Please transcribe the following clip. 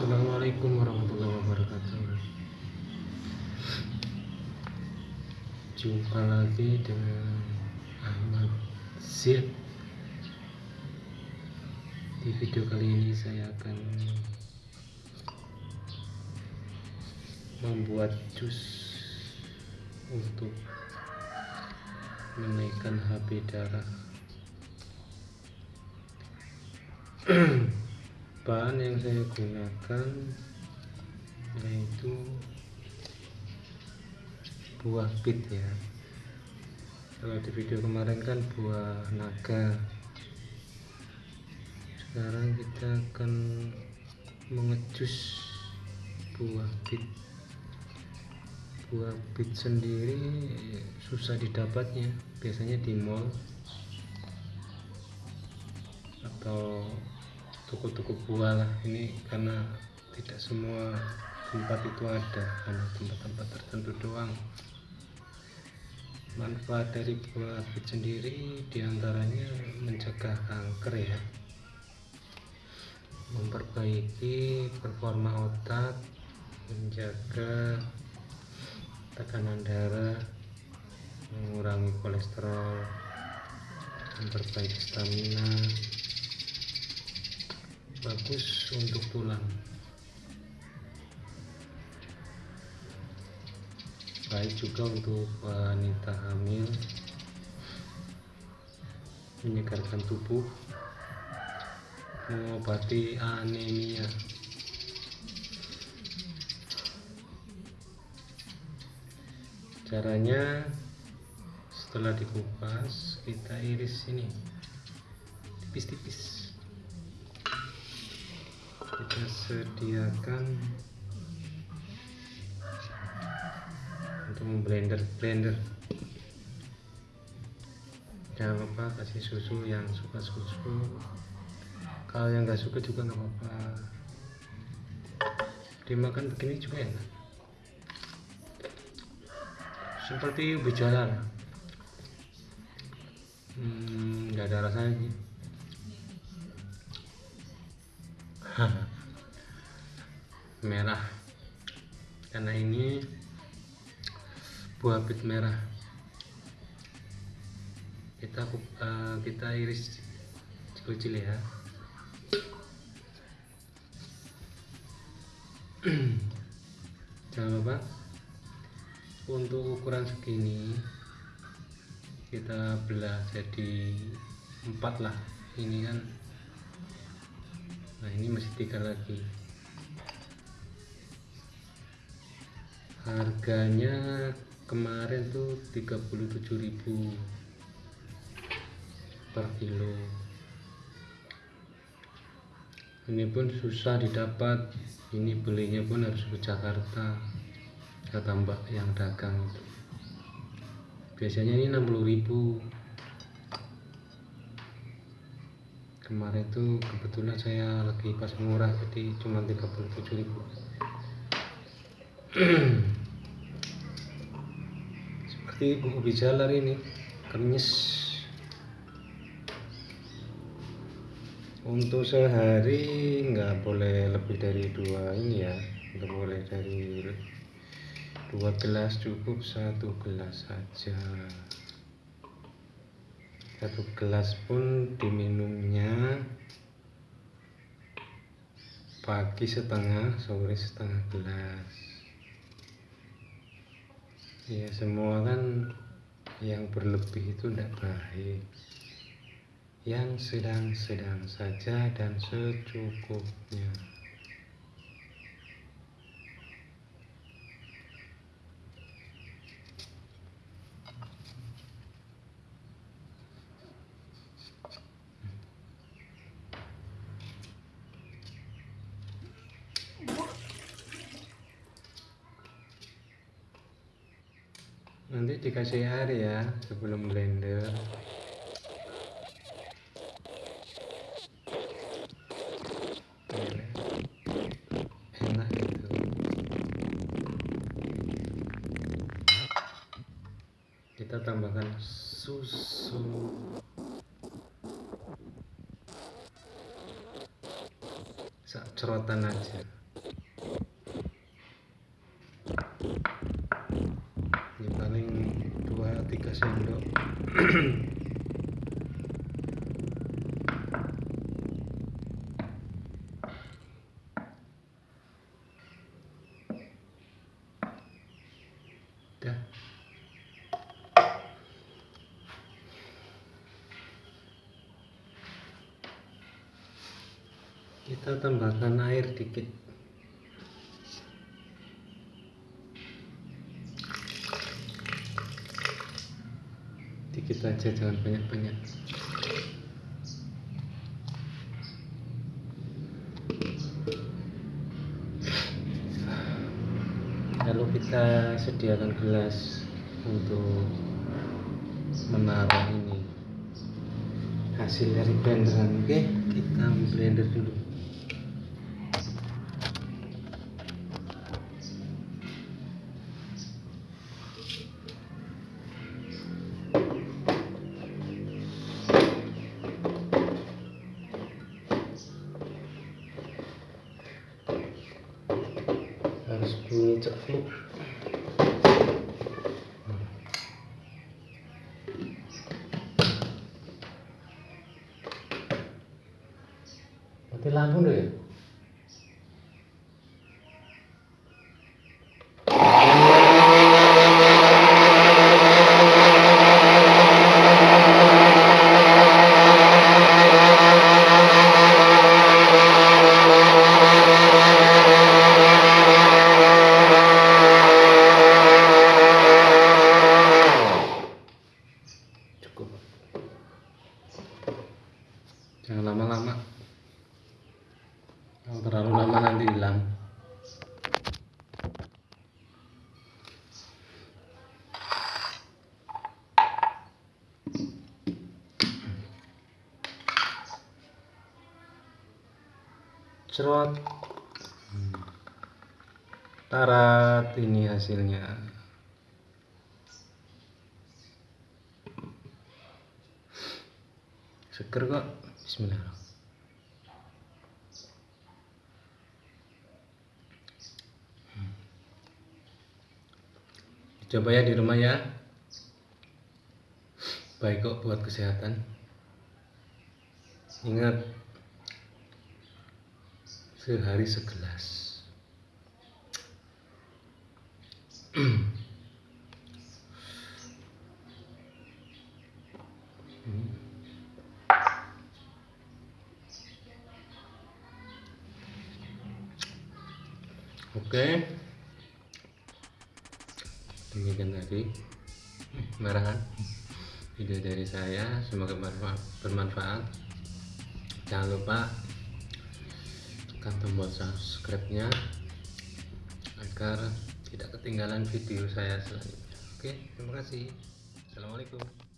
Assalamualaikum warahmatullahi wabarakatuh. Jumpa lagi dengan Ahmad Zid. Di video kali ini saya akan Membuat jus Untuk Menaikkan HB darah bahan yang saya gunakan yaitu buah bit ya. Kalau di video kemarin kan buah naga. Sekarang kita akan mengejus buah bit buah bit sendiri susah didapatnya. Biasanya di mall atau toko-toko buah lah. Ini karena tidak semua tempat itu ada. Hanya tempat-tempat tertentu doang. Manfaat dari buah bit sendiri di antaranya mencegah kanker ya. Memperbaiki performa otak menjaga tekanan darah mengurangi kolesterol memperbaiki stamina bagus untuk tulang. Baik juga untuk wanita hamil. Menyegarkan tubuh. Mengobati anemia. Caranya setelah dikupas kita iris ini. Tipis-tipis kita sediakan untuk blender blender. Jangan lupa kasih susu yang suka susu. Kalau yang nggak suka juga nggak apa-apa. Dimakan begini juga enak. Seperti ubi hmm, nggak ada rasanya sih merah. Karena ini buah bit merah. Kita uh, kita iris kecil ya. Jangan lupa untuk ukuran segini kita belah jadi empat lah. Ini kan nah ini masih tiga lagi harganya kemarin tuh 37.000 per kilo. Ini pun susah didapat. Ini belinya pun harus ke Jakarta kata mbak yang dagang itu. Biasanya ini 60.000 kemarin tuh kebetulan saya lagi pas murah jadi cuma 37.000 seperti buku bijalar ini kemis untuk sehari nggak boleh lebih dari dua ini ya. Nggak boleh dari dua gelas cukup satu gelas saja. Satu gelas pun diminumnya pagi setengah sore setengah gelas ya semua kan yang berlebih itu tidak baik. Yang sedang-sedang saja dan secukupnya nanti dikasih air ya sebelum blender. Enak gitu. Kita tambahkan susu. Cerotan aja pakai sendok kita tambahkan air dikit dikit aja jangan banyak-banyak. Lalu kita sediakan gelas untuk menaruh ini hasil dari blenderan oke? Kita blender dulu lên chợ phụ Thế làm không được cerot. Tarat ini hasilnya. Seger kok. Bismillah. Coba ya di rumah ya. Baik kok buat kesehatan. Ingat sehari segelas. Oke. Demikian tadi marahan video dari saya semoga bermanfa- bermanfaat. Jangan lupa tekan tombol subscribe-nya agar tidak ketinggalan video saya selanjutnya. Oke, terima kasih. Assalamualaikum.